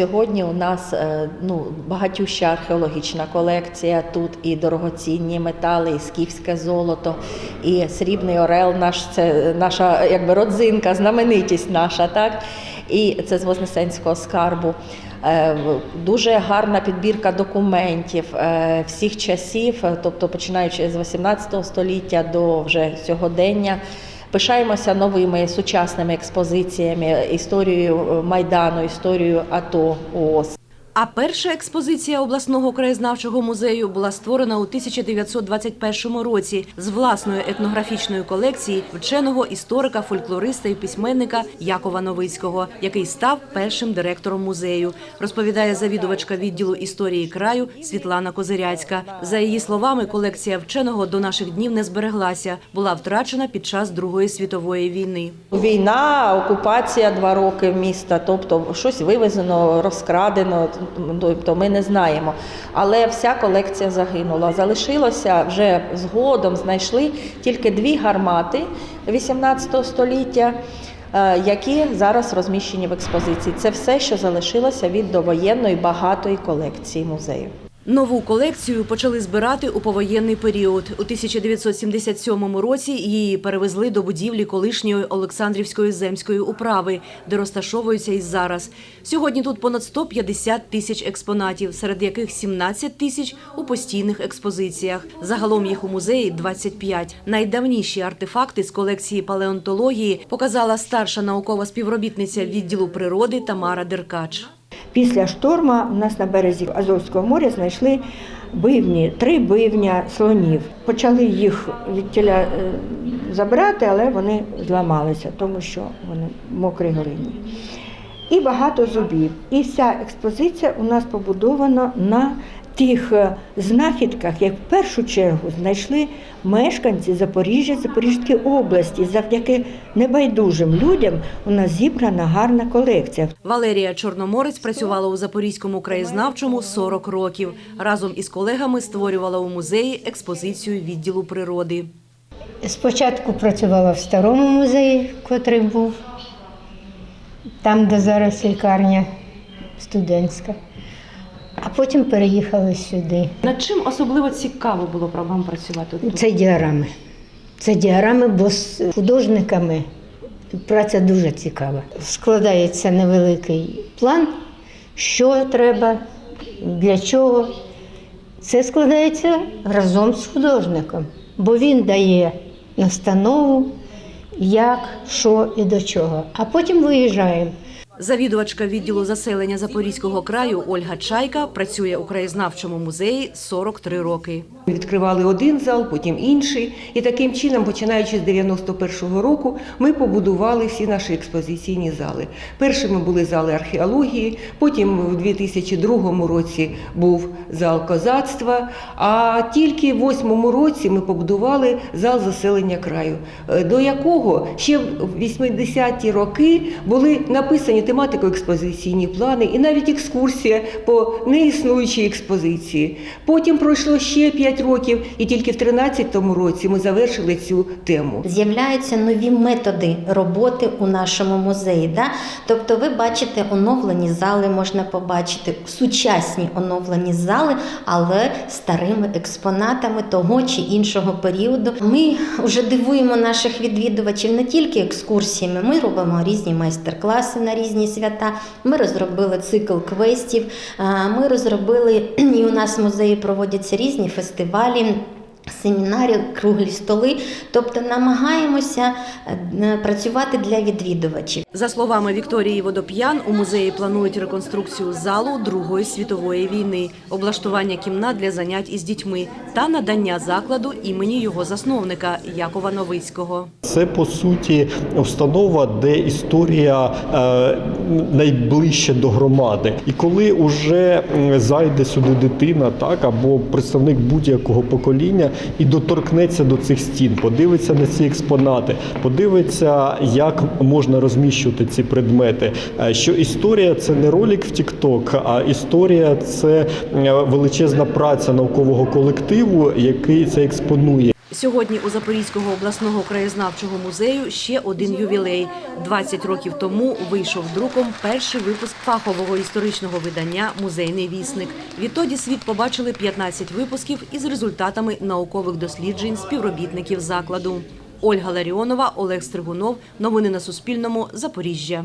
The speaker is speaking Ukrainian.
сьогодні у нас е, ну, багатюща археологічна колекція. Тут і дорогоцінні метали, і скіфське золото, і срібний орел. Наш це наша якби родзинка, знаменитість наша, так і це з Вознесенського скарбу. Е, Дуже гарна підбірка документів е, всіх часів, тобто починаючи з 18 століття до вже сьогодення. Пишаємося новими сучасними експозиціями, історією е, Майдану, історією АТО ООС. А перша експозиція обласного краєзнавчого музею була створена у 1921 році з власної етнографічної колекції вченого історика, фольклориста і письменника Якова Новицького, який став першим директором музею, розповідає завідувачка відділу історії краю Світлана Козиряцька. За її словами, колекція вченого до наших днів не збереглася, була втрачена під час Другої світової війни. Війна, окупація два роки міста, тобто щось вивезено, розкрадено, тобто ми не знаємо. Але вся колекція загинула. Залишилося вже згодом, знайшли тільки дві гармати 18 століття. е, Які зараз розміщені в експозиції, це все, що залишилося від довоєнної багатої колекції музею. Нову колекцію почали збирати у повоєнний період. У 1977 році її перевезли до будівлі колишньої Олександрівської земської управи, де розташовується і зараз. Сьогодні тут понад 150 тисяч експонатів, серед яких 17 тисяч у постійних експозиціях. Загалом їх у музеї 25. Найдавніші артефакти з колекції палеонтології показала старша наукова співробітниця відділу природи Тамара Деркач. Після шторму у нас на березі Азовського моря знайшли бивні, три бивня слонів. Почали їх від тіля е, забирати, але вони зламалися, тому що вони мокрі глині. І багато зубів. І вся експозиція у нас побудована на тих е, знахідках, як в першу чергу знайшли мешканці Запоріжжя, Запорізької області. Завдяки небайдужим людям у нас зібрана гарна колекція. Валерія Чорноморець працювала у Запорізькому краєзнавчому 40 років. Разом із колегами створювала у музеї експозицію відділу природи. Спочатку працювала в старому музеї, котрий був, там, де зараз лікарня студентська. А потім переїхали сюди. Над чим особливо цікаво було про вам працювати тут? Це діарами. Це діарами, бо з художниками праця дуже цікава. Складається невеликий план, що треба, для чого. Це складається разом з художником, бо він дає настанову, як, що і до чого. А потім виїжджаємо. Завідувачка відділу заселення Запорізького краю Ольга Чайка працює у краєзнавчому музеї 43 роки. Відкривали один зал, потім інший. І таким чином, починаючи з 91-го року, ми побудували всі наші експозиційні зали. Першими були зали археології, потім у 2002 році був зал козацтва. А тільки в 2008 році ми побудували зал заселення краю, е, до якого ще в 80-ті роки були написані тематико-експозиційні плани і навіть екскурсія по неіснуючій експозиції. Потім пройшло ще 5 років, і тільки в 2013 році ми завершили цю тему. З'являються нові методи роботи у нашому музеї. Да? Тобто, ви бачите оновлені зали, можна побачити сучасні оновлені зали, але старими експонатами того чи іншого періоду. Ми вже дивуємо наших відвідувачів не тільки екскурсіями, ми робимо різні майстер-класи на різні свята. Ми розробили цикл квестів. Ми розробили і у нас в музеї проводяться різні фестивалі. Семінари, круглі столи, тобто намагаємося е, працювати для відвідувачів. За словами Вікторії Водоп'ян, у музеї планують реконструкцію залу Другої світової війни, облаштування кімнат для занять із дітьми та надання закладу імені його засновника Якова Новицького. Це по суті установа, де історія е, найближче до громади. І коли уже зайде сюди дитина, так або представник будь-якого покоління і доторкнеться до цих стін, подивиться на ці експонати, подивиться, як можна розміщувати ці предмети. е, Що історія це не ролик в TikTok, а історія це е, величезна праця наукового колективу, який це експонує. Сьогодні у Запорізького обласного краєзнавчого музею ще один ювілей. 20 років тому вийшов друком перший випуск фахового історичного видання Музейний вісник. Відтоді світ побачили 15 випусків із результатами наукових досліджень співробітників закладу. Ольга Ларіонова, Олег Стригунов. Новини на Суспільному. Запоріжжя.